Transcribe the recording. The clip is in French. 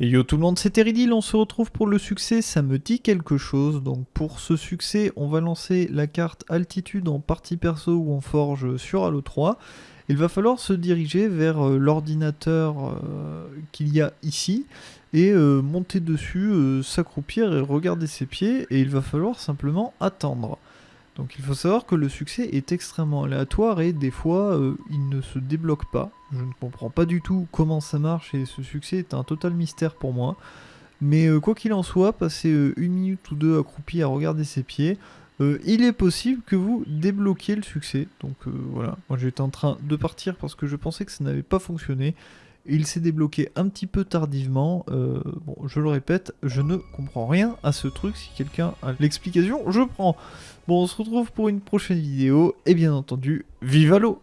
Et yo tout le monde, c'est Teridil, on se retrouve pour le succès, ça me dit quelque chose. Donc pour ce succès, on va lancer la carte altitude en partie perso ou en forge sur Halo 3. Il va falloir se diriger vers euh, l'ordinateur euh, qu'il y a ici et euh, monter dessus, s'accroupir et regarder ses pieds et il va falloir simplement attendre. Donc il faut savoir que le succès est extrêmement aléatoire et des fois euh, il ne se débloque pas. Je ne comprends pas du tout comment ça marche et ce succès est un total mystère pour moi. Mais euh, quoi qu'il en soit, passer euh, une minute ou deux accroupi à regarder ses pieds, il est possible que vous débloquiez le succès. Donc voilà, moi j'étais en train de partir parce que je pensais que ça n'avait pas fonctionné. Il s'est débloqué un petit peu tardivement. bon, je le répète, je ne comprends rien à ce truc. Si quelqu'un a l'explication, je prends. Bon, on se retrouve pour une prochaine vidéo, et bien entendu, vive l'eau